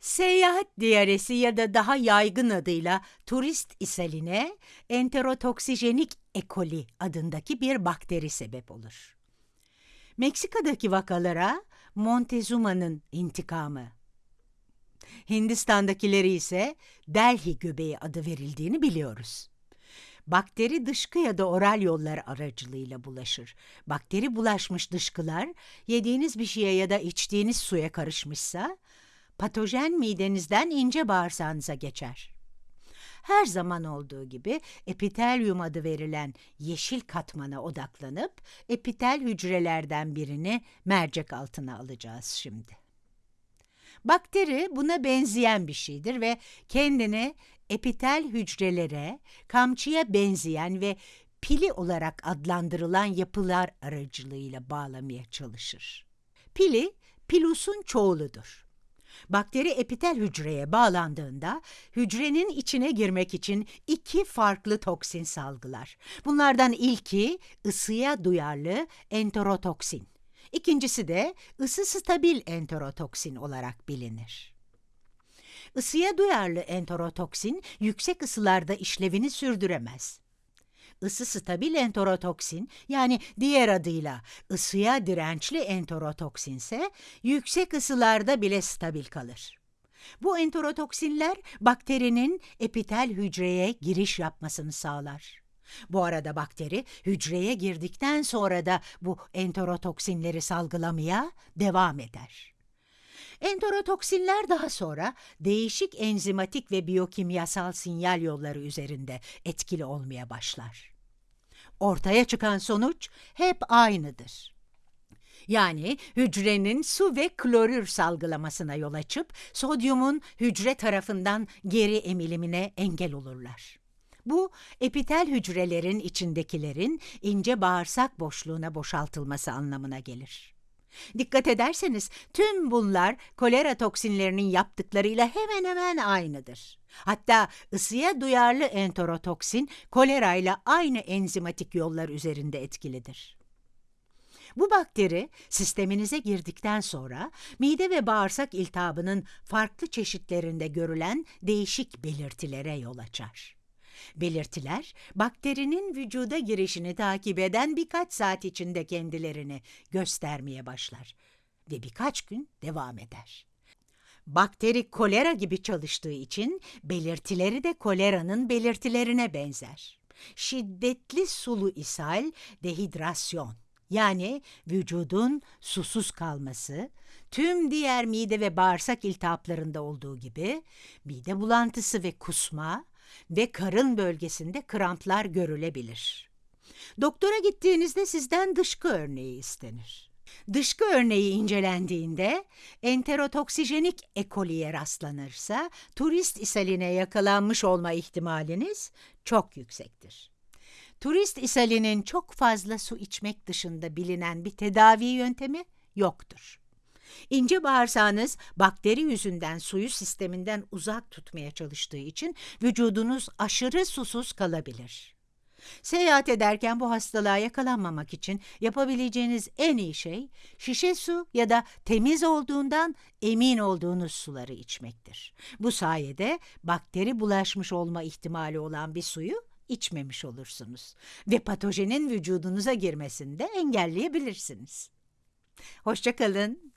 Seyahat diyaresi ya da daha yaygın adıyla turist ishaline enterotoksijenik E. coli adındaki bir bakteri sebep olur. Meksika'daki vakalara Montezuma'nın intikamı, Hindistan'dakileri ise Delhi göbeği adı verildiğini biliyoruz. Bakteri dışkı ya da oral yollar aracılığıyla bulaşır. Bakteri bulaşmış dışkılar yediğiniz bir şeye ya da içtiğiniz suya karışmışsa patojen midenizden ince bağırsağınıza geçer. Her zaman olduğu gibi epitelyum adı verilen yeşil katmana odaklanıp epitel hücrelerden birini mercek altına alacağız şimdi. Bakteri buna benzeyen bir şeydir ve kendini epitel hücrelere, kamçıya benzeyen ve pili olarak adlandırılan yapılar aracılığıyla bağlamaya çalışır. Pili, pilusun çoğuludur. Bakteri epitel hücreye bağlandığında hücrenin içine girmek için iki farklı toksin salgılar. Bunlardan ilki ısıya duyarlı enterotoksin. İkincisi de ısı stabil enterotoksin olarak bilinir. Isıya duyarlı enterotoksin yüksek ısılarda işlevini sürdüremez. Isı stabil enterotoksin yani diğer adıyla ısıya dirençli enterotoksin ise yüksek ısılarda bile stabil kalır. Bu enterotoksinler bakterinin epitel hücreye giriş yapmasını sağlar. Bu arada bakteri hücreye girdikten sonra da bu enterotoksinleri salgılamaya devam eder. Enterotoksinler daha sonra değişik enzimatik ve biyokimyasal sinyal yolları üzerinde etkili olmaya başlar. Ortaya çıkan sonuç hep aynıdır. Yani hücrenin su ve klorür salgılamasına yol açıp sodyumun hücre tarafından geri emilimine engel olurlar. Bu epitel hücrelerin içindekilerin ince bağırsak boşluğuna boşaltılması anlamına gelir. Dikkat ederseniz tüm bunlar kolera toksinlerinin yaptıklarıyla hemen hemen aynıdır. Hatta ısıya duyarlı enterotoksin kolerayla aynı enzimatik yollar üzerinde etkilidir. Bu bakteri sisteminize girdikten sonra mide ve bağırsak iltihabının farklı çeşitlerinde görülen değişik belirtilere yol açar. Belirtiler, bakterinin vücuda girişini takip eden birkaç saat içinde kendilerini göstermeye başlar ve birkaç gün devam eder. Bakteri kolera gibi çalıştığı için belirtileri de koleranın belirtilerine benzer. Şiddetli sulu ishal, dehidrasyon yani vücudun susuz kalması, tüm diğer mide ve bağırsak iltihaplarında olduğu gibi mide bulantısı ve kusma, ve karın bölgesinde kramplar görülebilir. Doktora gittiğinizde sizden dışkı örneği istenir. Dışkı örneği incelendiğinde enterotoksijenik ekoliye rastlanırsa turist ishaline yakalanmış olma ihtimaliniz çok yüksektir. Turist ishalinin çok fazla su içmek dışında bilinen bir tedavi yöntemi yoktur. İnce bağırsağınız bakteri yüzünden suyu sisteminden uzak tutmaya çalıştığı için vücudunuz aşırı susuz kalabilir. Seyahat ederken bu hastalığa yakalanmamak için yapabileceğiniz en iyi şey şişe su ya da temiz olduğundan emin olduğunuz suları içmektir. Bu sayede bakteri bulaşmış olma ihtimali olan bir suyu içmemiş olursunuz ve patojenin vücudunuza girmesini de engelleyebilirsiniz. Hoşçakalın.